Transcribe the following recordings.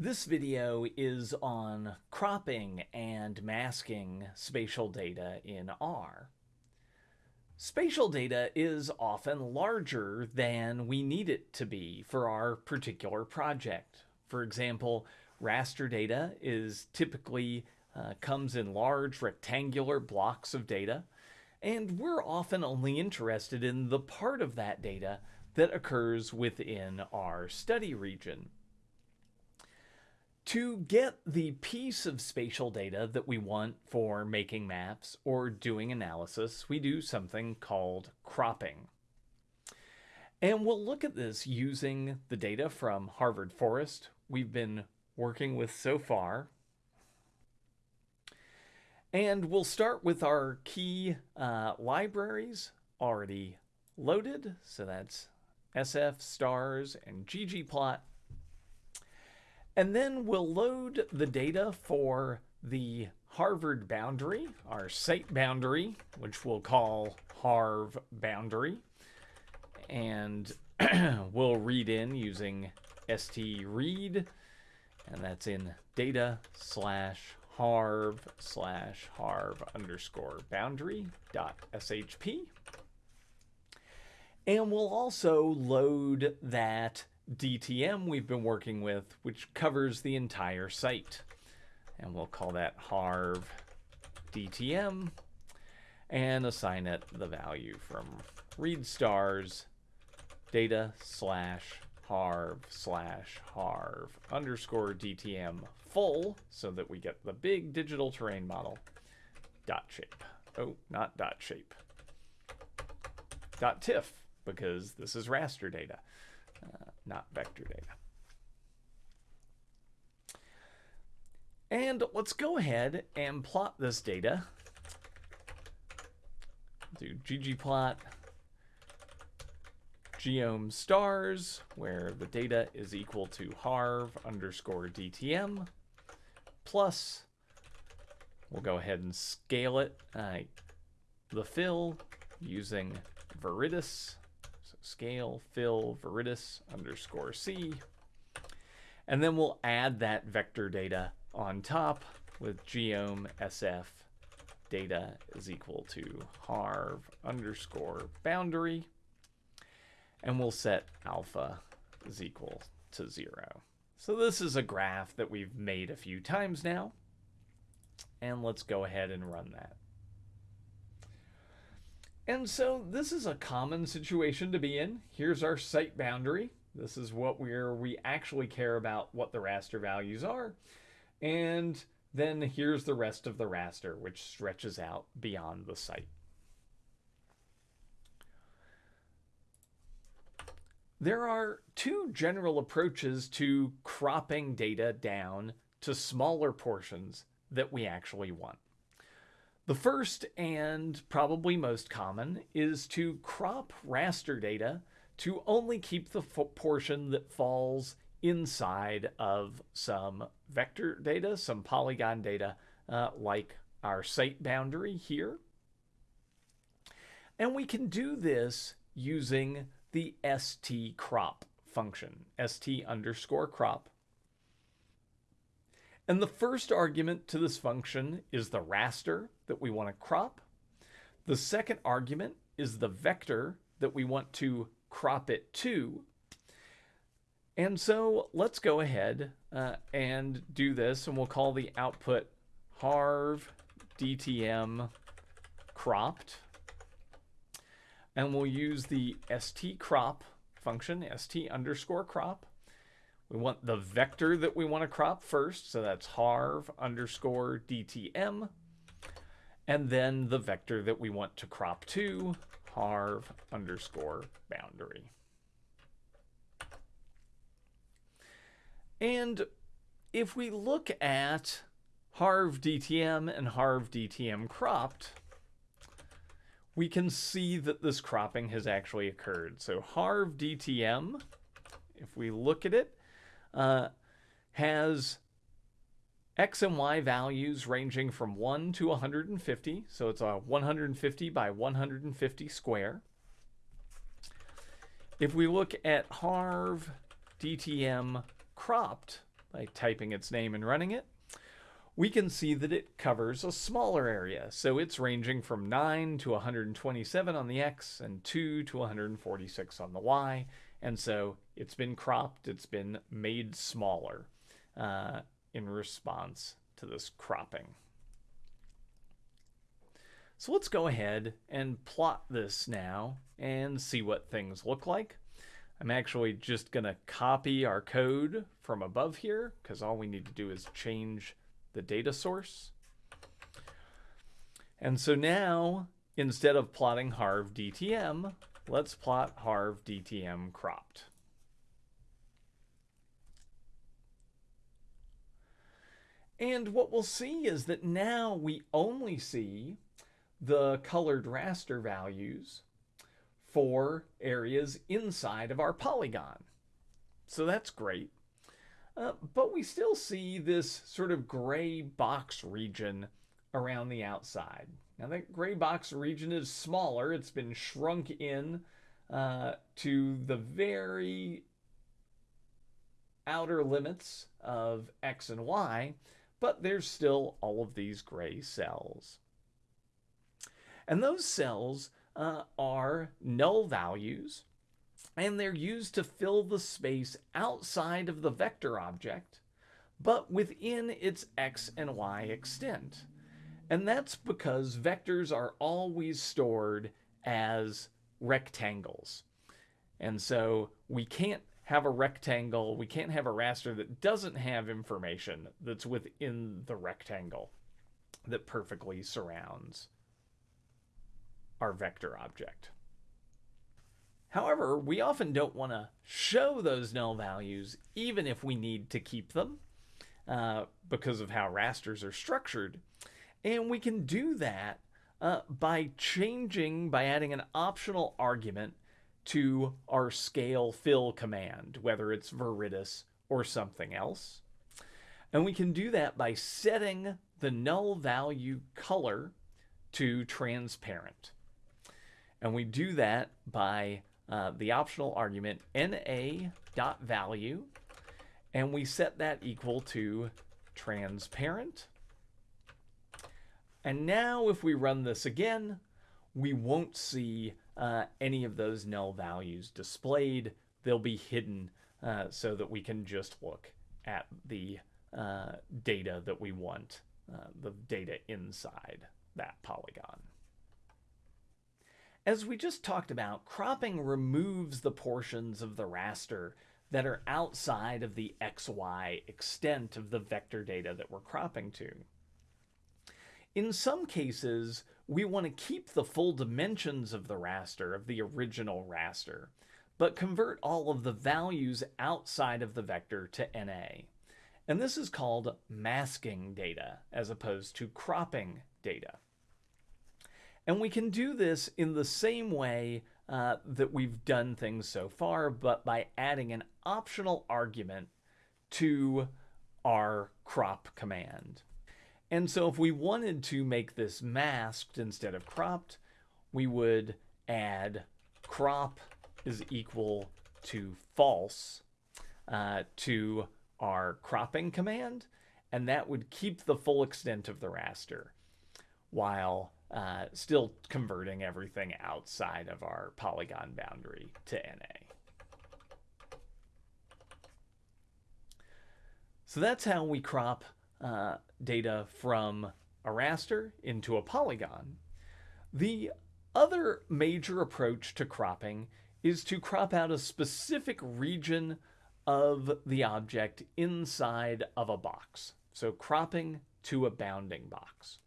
This video is on cropping and masking spatial data in R. Spatial data is often larger than we need it to be for our particular project. For example, raster data is typically uh, comes in large rectangular blocks of data, and we're often only interested in the part of that data that occurs within our study region. To get the piece of spatial data that we want for making maps or doing analysis, we do something called cropping. And we'll look at this using the data from Harvard Forest we've been working with so far. And we'll start with our key uh, libraries already loaded. So that's SF, stars, and ggplot. And then we'll load the data for the Harvard boundary, our site boundary, which we'll call harv boundary. And we'll read in using stread, and that's in data slash harv slash harv underscore boundary dot shp. And we'll also load that DTM we've been working with, which covers the entire site. And we'll call that harv DTM and assign it the value from read stars data slash harv slash harv underscore DTM full so that we get the big digital terrain model dot shape. Oh, not dot shape. Dot TIFF because this is raster data uh, not vector data. And let's go ahead and plot this data. Do ggplot geom stars, where the data is equal to harv underscore dtm, plus, we'll go ahead and scale it, uh, the fill using Viridis scale fill viridis underscore c. And then we'll add that vector data on top with geom sf data is equal to harv underscore boundary. And we'll set alpha is equal to zero. So this is a graph that we've made a few times now. And let's go ahead and run that. And so this is a common situation to be in. Here's our site boundary. This is what where we actually care about what the raster values are. And then here's the rest of the raster, which stretches out beyond the site. There are two general approaches to cropping data down to smaller portions that we actually want. The first and probably most common is to crop raster data to only keep the portion that falls inside of some vector data, some polygon data, uh, like our site boundary here. And we can do this using the st crop function, st underscore crop. And the first argument to this function is the raster that we want to crop. The second argument is the vector that we want to crop it to. And so let's go ahead uh, and do this, and we'll call the output harv dtm cropped. And we'll use the st crop function, st underscore crop. We want the vector that we want to crop first, so that's harv underscore dtm. And then the vector that we want to crop to, harv underscore boundary. And if we look at harv dtm and harv dtm cropped, we can see that this cropping has actually occurred. So harv dtm, if we look at it, uh, has x and y values ranging from 1 to 150. So it's a 150 by 150 square. If we look at harv DTM cropped, by typing its name and running it, we can see that it covers a smaller area. So it's ranging from 9 to 127 on the X and 2 to 146 on the Y. And so it's been cropped, it's been made smaller uh, in response to this cropping. So let's go ahead and plot this now and see what things look like. I'm actually just going to copy our code from above here because all we need to do is change the data source. And so now, instead of plotting harv DTM, let's plot harv DTM cropped. And what we'll see is that now we only see the colored raster values for areas inside of our polygon. So that's great. Uh, but we still see this sort of gray box region around the outside. Now that gray box region is smaller. It's been shrunk in uh, to the very outer limits of X and Y, but there's still all of these gray cells. And those cells uh, are null values, and they're used to fill the space outside of the vector object, but within its x and y extent. And that's because vectors are always stored as rectangles. And so we can't have a rectangle, we can't have a raster that doesn't have information that's within the rectangle that perfectly surrounds our vector object. However, we often don't want to show those null values even if we need to keep them uh, because of how rasters are structured. And we can do that uh, by changing, by adding an optional argument to our scale fill command, whether it's Viridis or something else. And we can do that by setting the null value color to transparent. And we do that by uh, the optional argument na.value, and we set that equal to transparent. And now if we run this again, we won't see uh, any of those null values displayed. They'll be hidden uh, so that we can just look at the uh, data that we want, uh, the data inside that polygon. As we just talked about, cropping removes the portions of the raster that are outside of the XY extent of the vector data that we're cropping to. In some cases, we want to keep the full dimensions of the raster, of the original raster, but convert all of the values outside of the vector to NA. And this is called masking data as opposed to cropping data. And we can do this in the same way uh, that we've done things so far, but by adding an optional argument to our crop command. And so if we wanted to make this masked instead of cropped, we would add crop is equal to false uh, to our cropping command, and that would keep the full extent of the raster, while uh, still converting everything outside of our polygon boundary to NA. So that's how we crop uh, data from a raster into a polygon. The other major approach to cropping is to crop out a specific region of the object inside of a box. So cropping to a bounding box.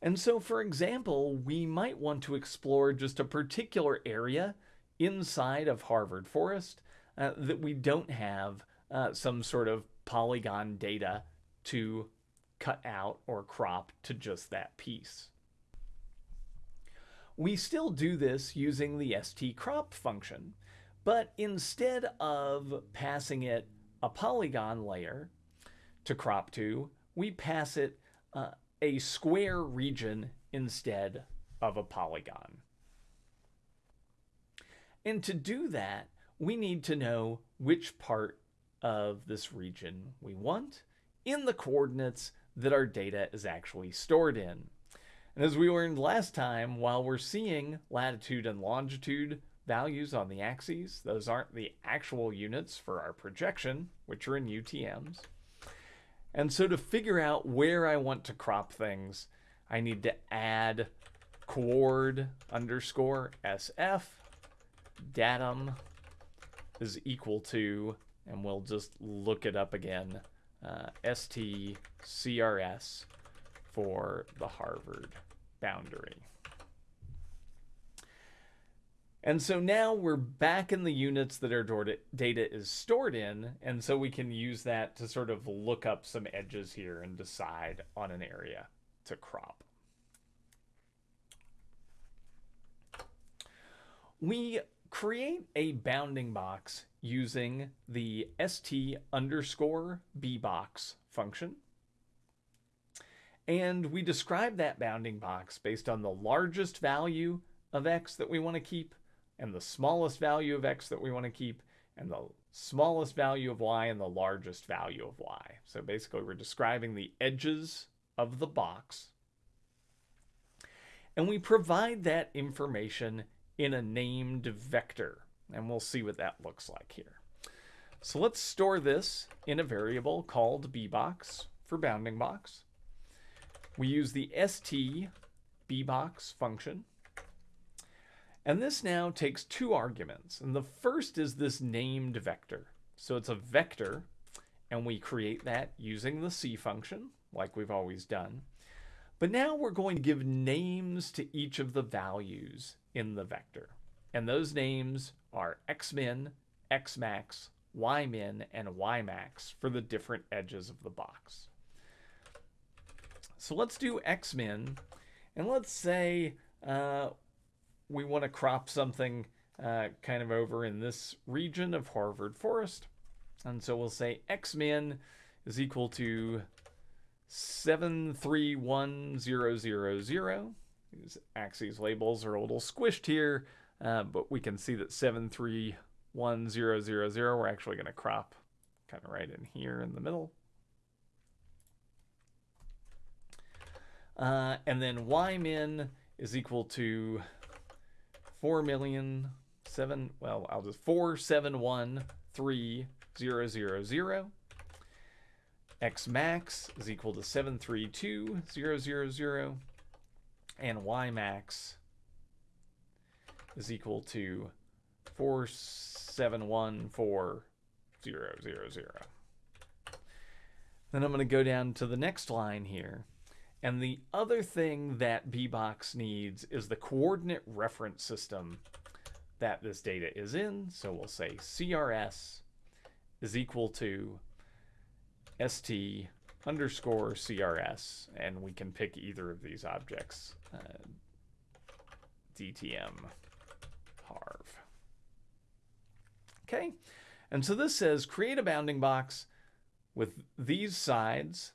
And so, for example, we might want to explore just a particular area inside of Harvard Forest uh, that we don't have uh, some sort of polygon data to cut out or crop to just that piece. We still do this using the stcrop function, but instead of passing it a polygon layer to crop to, we pass it uh, a square region instead of a polygon. And to do that, we need to know which part of this region we want in the coordinates that our data is actually stored in. And as we learned last time, while we're seeing latitude and longitude values on the axes, those aren't the actual units for our projection, which are in UTMs. And so to figure out where I want to crop things, I need to add coord underscore SF datum is equal to, and we'll just look it up again, uh, STCRS for the Harvard boundary. And so now we're back in the units that our data is stored in, and so we can use that to sort of look up some edges here and decide on an area to crop. We create a bounding box using the st underscore bbox function. And we describe that bounding box based on the largest value of x that we want to keep and the smallest value of x that we want to keep and the smallest value of y and the largest value of y. So basically we're describing the edges of the box. And we provide that information in a named vector. And we'll see what that looks like here. So let's store this in a variable called bbox for bounding box. We use the st bbox function. And this now takes two arguments. And the first is this named vector. So it's a vector, and we create that using the c function, like we've always done. But now we're going to give names to each of the values in the vector. And those names are xmin, xmax, ymin, and ymax for the different edges of the box. So let's do xmin, and let's say uh, we want to crop something uh, kind of over in this region of Harvard Forest. And so we'll say xmin is equal to 731000. These axes labels are a little squished here, uh, but we can see that 731000, we're actually going to crop kind of right in here in the middle. Uh, and then y min is equal to 4 million seven well I'll just four seven one three zero zero zero x max is equal to 732000 and y max is equal to 471400. Then I'm going to go down to the next line here. And the other thing that bbox needs is the coordinate reference system that this data is in. So we'll say CRS is equal to st underscore crs, and we can pick either of these objects, uh, dtm harv. Okay, and so this says create a bounding box with these sides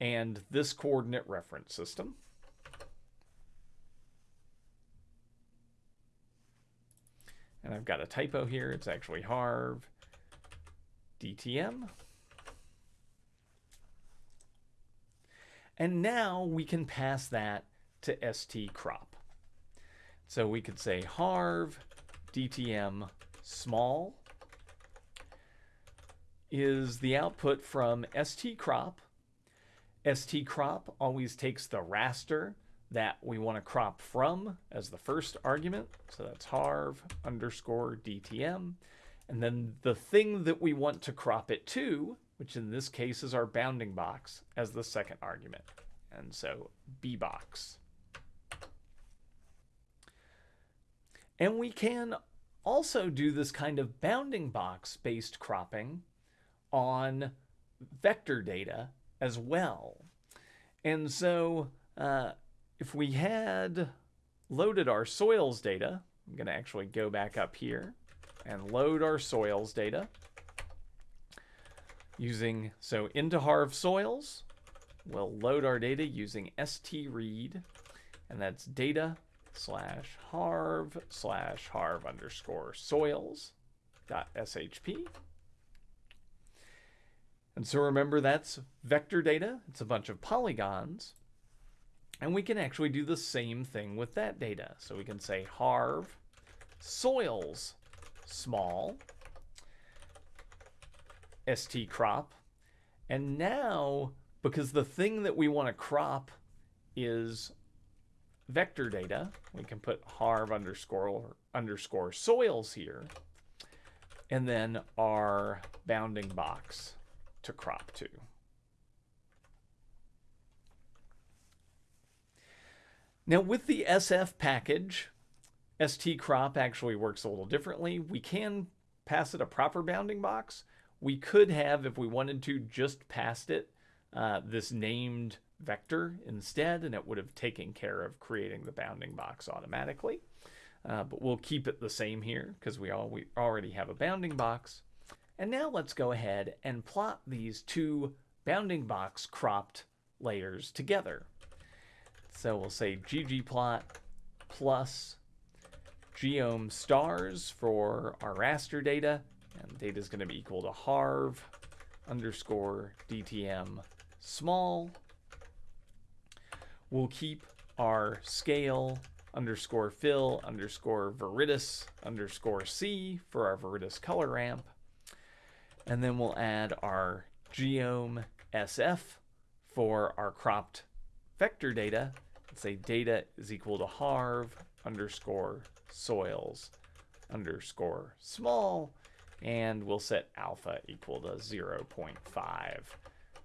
and this coordinate reference system. And I've got a typo here. It's actually harv dtm. And now we can pass that to st crop. So we could say harv dtm small is the output from st crop. st crop always takes the raster that we want to crop from as the first argument. So that's harv underscore dtm. And then the thing that we want to crop it to which in this case is our bounding box as the second argument. And so bbox. And we can also do this kind of bounding box based cropping on vector data as well. And so uh, if we had loaded our soils data, I'm going to actually go back up here and load our soils data using, so into Harv Soils, we'll load our data using stread, and that's data slash harv slash harv underscore soils dot shp. And so remember that's vector data. It's a bunch of polygons. And we can actually do the same thing with that data. So we can say harv soils small st crop. And now, because the thing that we want to crop is vector data, we can put harv underscore underscore soils here, and then our bounding box to crop to. Now with the SF package, stcrop actually works a little differently. We can pass it a proper bounding box. We could have, if we wanted to, just passed it uh, this named vector instead, and it would have taken care of creating the bounding box automatically. Uh, but we'll keep it the same here because we, we already have a bounding box. And now let's go ahead and plot these two bounding box cropped layers together. So we'll say ggplot plus geom stars for our raster data. Data is going to be equal to harv underscore dtm small. We'll keep our scale underscore fill underscore viridis underscore c for our viridis color ramp. And then we'll add our geom sf for our cropped vector data. Let's say data is equal to harv underscore soils underscore small. And we'll set alpha equal to 0.5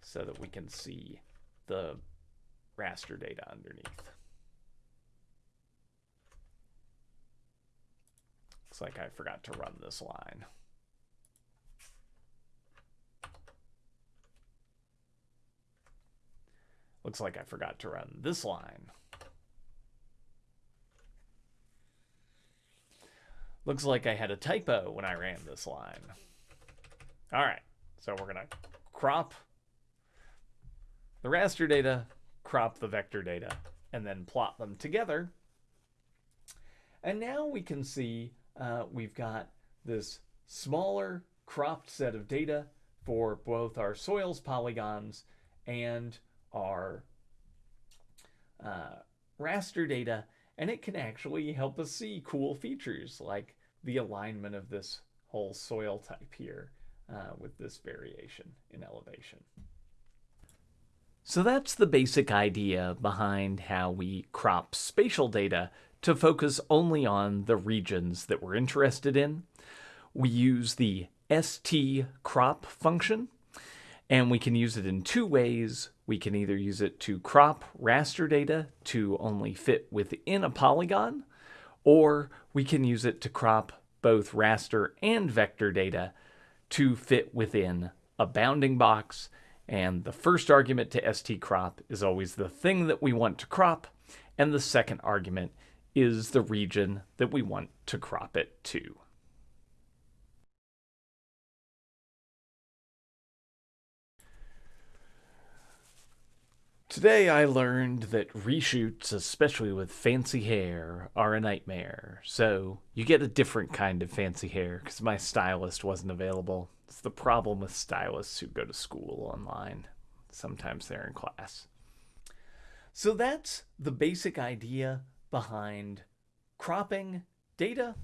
so that we can see the raster data underneath. Looks like I forgot to run this line. Looks like I forgot to run this line. Looks like I had a typo when I ran this line. All right, so we're gonna crop the raster data, crop the vector data, and then plot them together. And now we can see uh, we've got this smaller cropped set of data for both our soils polygons and our uh, raster data, and it can actually help us see cool features like the alignment of this whole soil type here uh, with this variation in elevation. So that's the basic idea behind how we crop spatial data to focus only on the regions that we're interested in. We use the stcrop function, and we can use it in two ways. We can either use it to crop raster data to only fit within a polygon, or we can use it to crop both raster and vector data to fit within a bounding box. And the first argument to stcrop is always the thing that we want to crop, and the second argument is the region that we want to crop it to. Today I learned that reshoots, especially with fancy hair, are a nightmare. So you get a different kind of fancy hair because my stylist wasn't available. It's the problem with stylists who go to school online. Sometimes they're in class. So that's the basic idea behind cropping data